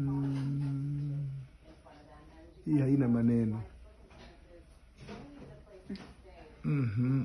Mm. Hii haina maneno. Mm-hmm.